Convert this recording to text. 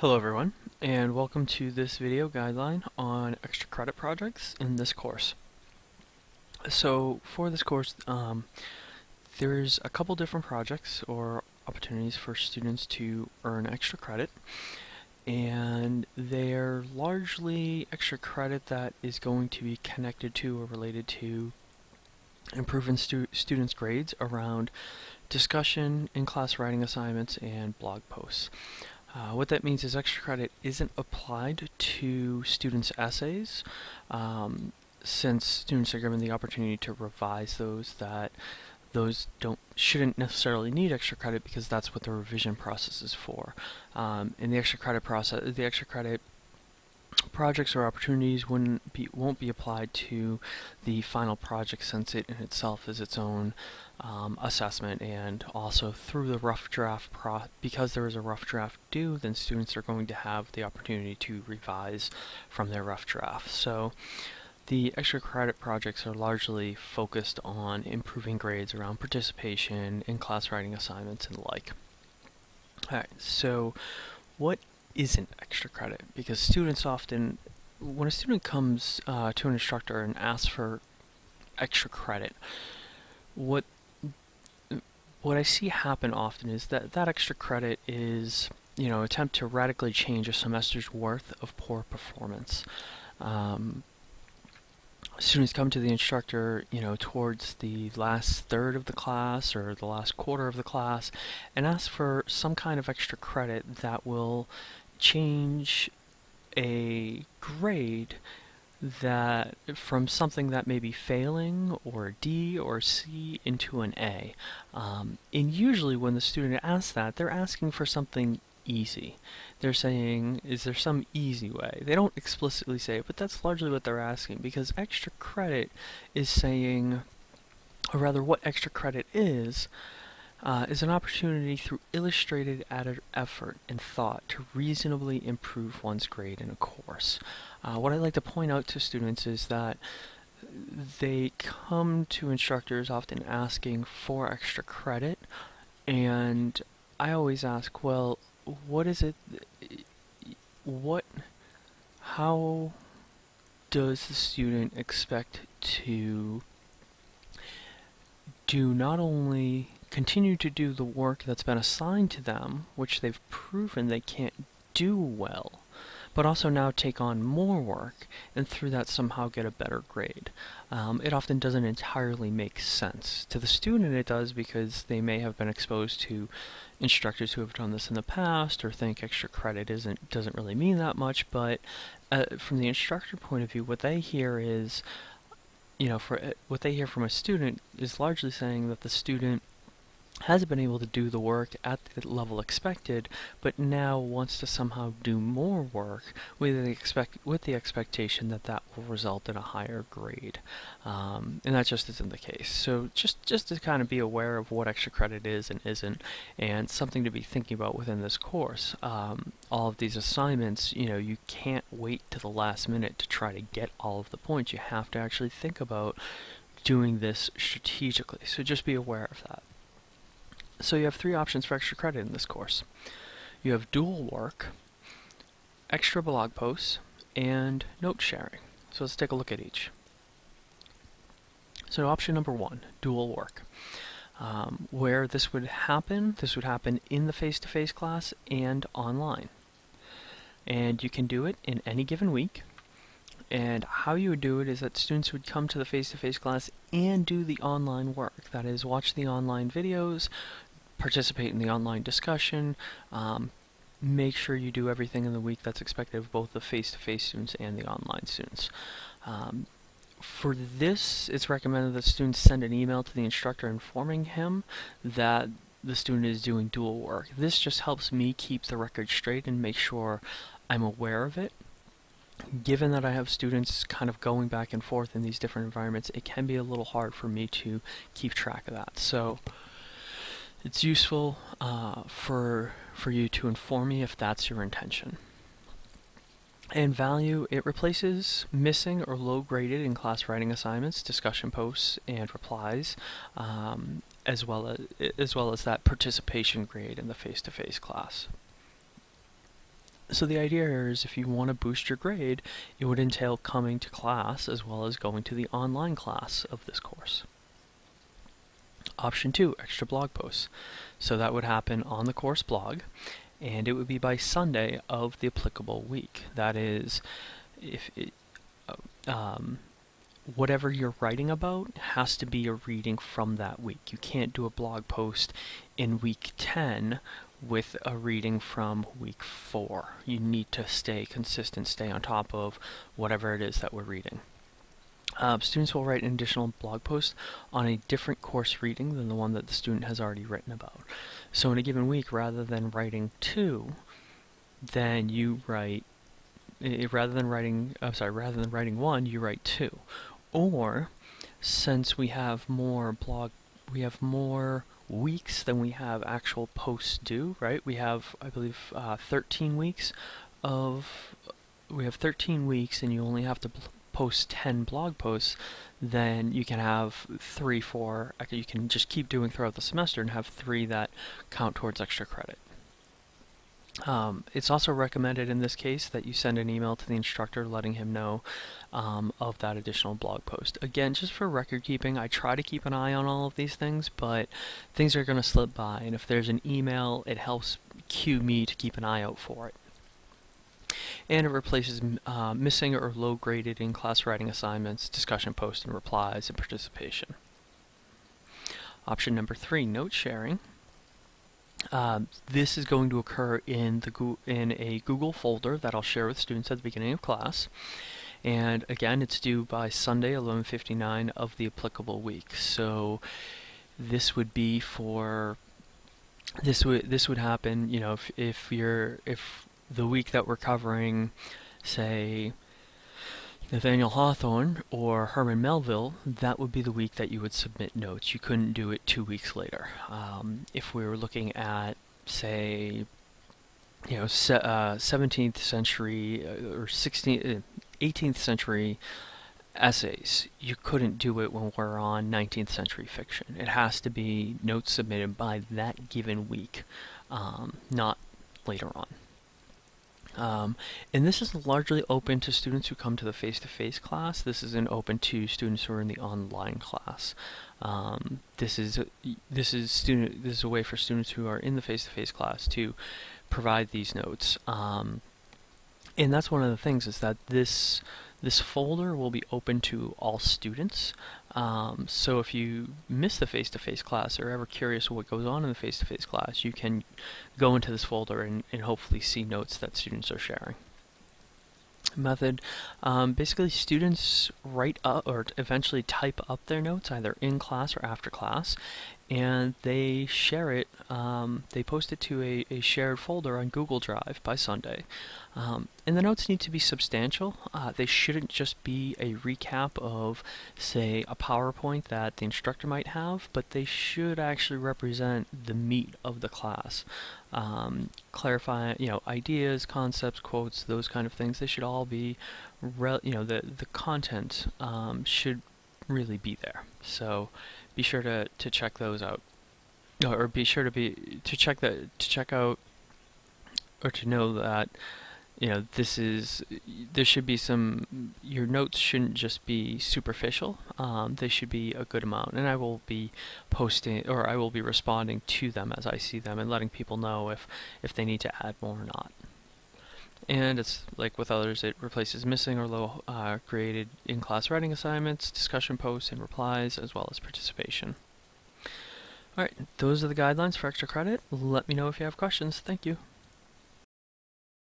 Hello everyone, and welcome to this video guideline on extra credit projects in this course. So for this course, um, there's a couple different projects or opportunities for students to earn extra credit, and they're largely extra credit that is going to be connected to or related to improving stu students' grades around discussion, in-class writing assignments, and blog posts. Uh, what that means is extra credit isn't applied to students' essays um, since students are given the opportunity to revise those that those don't shouldn't necessarily need extra credit because that's what the revision process is for. Um, and the extra credit process, the extra credit projects or opportunities wouldn't be won't be applied to the final project since it in itself is its own um, assessment and also through the rough draft pro because there is a rough draft due then students are going to have the opportunity to revise from their rough draft so the extra credit projects are largely focused on improving grades around participation in class writing assignments and the like. Alright, so what isn't extra credit? Because students often, when a student comes uh, to an instructor and asks for extra credit, what what I see happen often is that that extra credit is, you know, attempt to radically change a semester's worth of poor performance. Um, students come to the instructor, you know, towards the last third of the class or the last quarter of the class and ask for some kind of extra credit that will change a grade that from something that may be failing or D or C into an A. Um, and usually when the student asks that, they're asking for something easy. They're saying, is there some easy way? They don't explicitly say it, but that's largely what they're asking because extra credit is saying, or rather what extra credit is, uh, is an opportunity through illustrated added effort and thought to reasonably improve one's grade in a course. Uh, what I like to point out to students is that they come to instructors often asking for extra credit and I always ask, well, what is it, what, how does the student expect to do not only continue to do the work that's been assigned to them, which they've proven they can't do well, but also now take on more work and through that somehow get a better grade. Um, it often doesn't entirely make sense. To the student it does because they may have been exposed to instructors who have done this in the past or think extra credit isn't doesn't really mean that much, but uh, from the instructor point of view, what they hear is, you know, for uh, what they hear from a student is largely saying that the student hasn't been able to do the work at the level expected, but now wants to somehow do more work with the expect with the expectation that that will result in a higher grade, um, and that just isn't the case. So just just to kind of be aware of what extra credit is and isn't, and something to be thinking about within this course. Um, all of these assignments, you know, you can't wait to the last minute to try to get all of the points. You have to actually think about doing this strategically. So just be aware of that. So you have three options for extra credit in this course. You have dual work, extra blog posts, and note sharing. So let's take a look at each. So option number one, dual work. Um, where this would happen, this would happen in the face-to-face -face class and online. And you can do it in any given week. And how you would do it is that students would come to the face-to-face -face class and do the online work. That is, watch the online videos, participate in the online discussion, um, make sure you do everything in the week that's expected of both the face-to-face -face students and the online students. Um, for this, it's recommended that students send an email to the instructor informing him that the student is doing dual work. This just helps me keep the record straight and make sure I'm aware of it. Given that I have students kind of going back and forth in these different environments, it can be a little hard for me to keep track of that. So it's useful uh, for, for you to inform me if that's your intention. And value, it replaces missing or low graded in class writing assignments, discussion posts, and replies, um, as, well as, as well as that participation grade in the face-to-face -face class. So the idea here is if you want to boost your grade, it would entail coming to class as well as going to the online class of this course. Option two, extra blog posts. So that would happen on the course blog, and it would be by Sunday of the applicable week. That is, if it, uh, um, whatever you're writing about has to be a reading from that week. You can't do a blog post in week 10 with a reading from week 4. You need to stay consistent, stay on top of whatever it is that we're reading. Uh, students will write an additional blog post on a different course reading than the one that the student has already written about. So in a given week, rather than writing two, then you write, rather than writing, I'm sorry, rather than writing one, you write two. Or, since we have more blog, we have more weeks than we have actual posts due, right? We have, I believe, uh, 13 weeks of, we have 13 weeks and you only have to post 10 blog posts, then you can have three, four, you can just keep doing throughout the semester and have three that count towards extra credit. Um, it's also recommended in this case that you send an email to the instructor letting him know um, of that additional blog post. Again, just for record keeping, I try to keep an eye on all of these things, but things are going to slip by, and if there's an email, it helps cue me to keep an eye out for it and it replaces uh, missing or low graded in class writing assignments, discussion posts and replies, and participation. Option number three, note sharing. Um, this is going to occur in the in a Google folder that I'll share with students at the beginning of class. And again, it's due by Sunday, 11:59 of the applicable week. So this would be for this would this would happen. You know, if if you're if the week that we're covering, say, Nathaniel Hawthorne or Herman Melville, that would be the week that you would submit notes. You couldn't do it two weeks later. Um, if we were looking at, say, you know, se uh, 17th century uh, or 16th, 18th uh, century essays, you couldn't do it when we're on 19th century fiction. It has to be notes submitted by that given week, um, not later on. Um, and this is largely open to students who come to the face-to-face -face class. This isn't open to students who are in the online class. Um, this is this is student this is a way for students who are in the face-to-face -face class to provide these notes. Um, and that's one of the things is that this this folder will be open to all students. Um, so if you miss the face-to-face -face class or ever curious what goes on in the face-to-face -face class, you can go into this folder and, and hopefully see notes that students are sharing method. Um, basically, students write up or eventually type up their notes either in class or after class, and they share it, um, they post it to a, a, shared folder on Google Drive by Sunday. Um, and the notes need to be substantial. Uh, they shouldn't just be a recap of, say, a PowerPoint that the instructor might have, but they should actually represent the meat of the class. Um, clarify, you know, ideas, concepts, quotes, those kind of things. They should all be, you know, the the content um, should really be there. So be sure to, to check those out. Or be sure to be to check that to check out or to know that you know this is there should be some your notes shouldn't just be superficial um, they should be a good amount and I will be posting or I will be responding to them as I see them and letting people know if if they need to add more or not and it's like with others, it replaces missing or low uh, graded in-class writing assignments, discussion posts, and replies, as well as participation. Alright, those are the guidelines for extra credit. Let me know if you have questions. Thank you.